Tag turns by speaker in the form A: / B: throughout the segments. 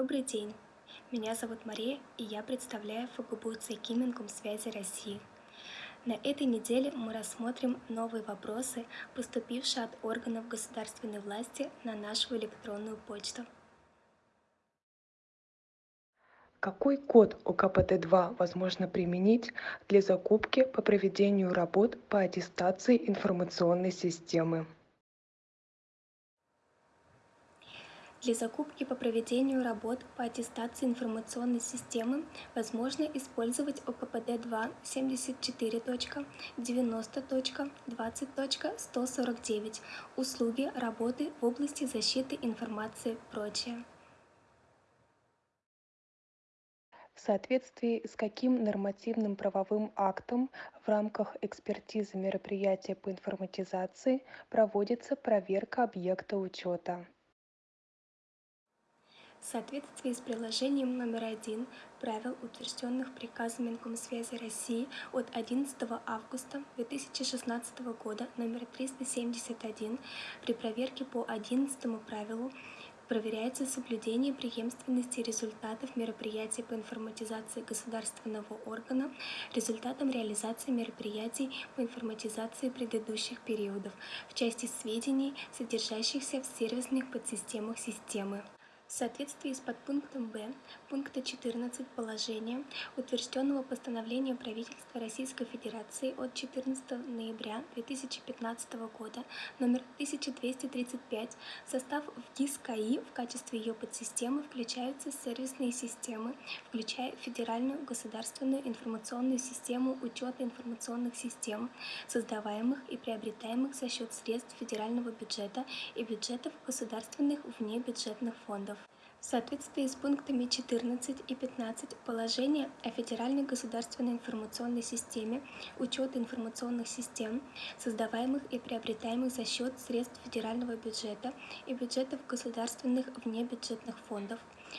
A: Добрый день! Меня зовут Мария, и я представляю ФГБУ Цейкимингум связи России. На этой неделе мы рассмотрим новые вопросы, поступившие от органов государственной власти на нашу электронную почту.
B: Какой код ОКПТ-2 возможно применить для закупки по проведению работ по аттестации информационной системы?
A: Для закупки по проведению работ по аттестации информационной системы возможно использовать ОКПД-2 74.90.20.149 услуги работы в области защиты информации прочее.
B: В соответствии с каким нормативным правовым актом в рамках экспертизы мероприятия по информатизации проводится проверка объекта учета?
A: В соответствии с приложением номер один правил, утвержденных приказом Минкомсвязи России от 11 августа 2016 года номер 371 при проверке по 11 правилу проверяется соблюдение преемственности результатов мероприятий по информатизации государственного органа результатом реализации мероприятий по информатизации предыдущих периодов в части сведений, содержащихся в сервисных подсистемах системы в соответствии с подпунктом Б пункта 14 положения, утвержденного постановлением правительства Российской Федерации от 14 ноября 2015 года номер 1235, в состав в ГИС КАИ в качестве ее подсистемы включаются сервисные системы, включая Федеральную государственную информационную систему учета информационных систем, создаваемых и приобретаемых за счет средств федерального бюджета и бюджетов государственных внебюджетных фондов в соответствии с пунктами 14 и 15 положения о Федеральной государственной информационной системе учета информационных систем, создаваемых и приобретаемых за счет средств федерального бюджета и бюджетов государственных внебюджетных фондов,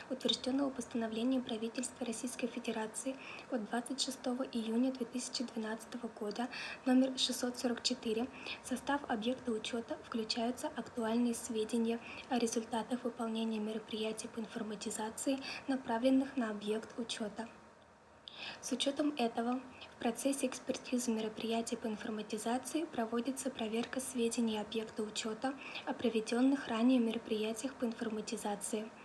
A: утвержденного постановлением правительства Российской Федерации от 26 июня 2012 года номер 644 в состав объекта учета включаются актуальные сведения о результатах выполнения мероприятий по информатизации, направленных на объект учета. С учетом этого в процессе экспертизы мероприятий по информатизации проводится проверка сведений объекта учета о проведенных ранее мероприятиях по информатизации –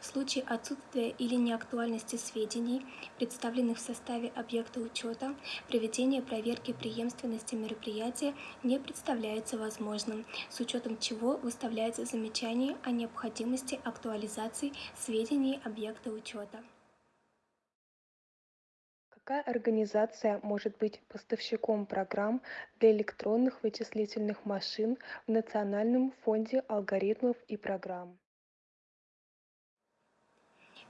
A: в случае отсутствия или неактуальности сведений, представленных в составе объекта учета, проведение проверки преемственности мероприятия не представляется возможным, с учетом чего выставляется замечание о необходимости актуализации сведений объекта учета.
B: Какая организация может быть поставщиком программ для электронных вычислительных машин в Национальном фонде алгоритмов и программ?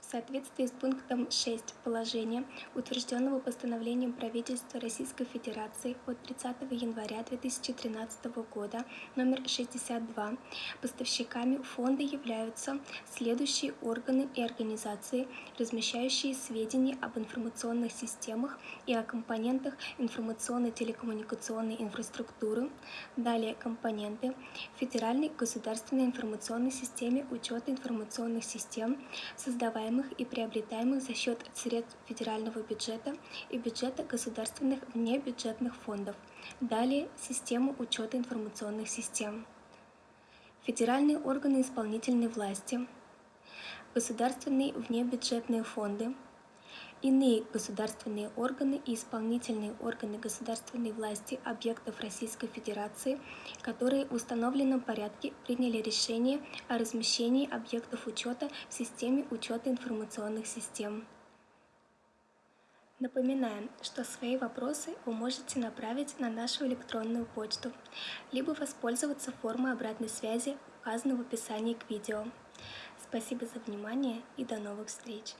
A: В соответствии с пунктом 6 положения, утвержденного постановлением правительства Российской Федерации от 30 января 2013 года номер 62, поставщиками фонда являются следующие органы и организации, размещающие сведения об информационных системах и о компонентах информационно-телекоммуникационной инфраструктуры, далее компоненты Федеральной государственной информационной системе учета информационных систем, создаваемых создаваемых и приобретаемых за счет средств федерального бюджета и бюджета государственных внебюджетных фондов. Далее систему учета информационных систем. Федеральные органы исполнительной власти, государственные внебюджетные фонды, иные государственные органы и исполнительные органы государственной власти объектов Российской Федерации, которые в установленном порядке приняли решение о размещении объектов учета в системе учета информационных систем. Напоминаем, что свои вопросы вы можете направить на нашу электронную почту, либо воспользоваться формой обратной связи, указанной в описании к видео. Спасибо за внимание и до новых встреч!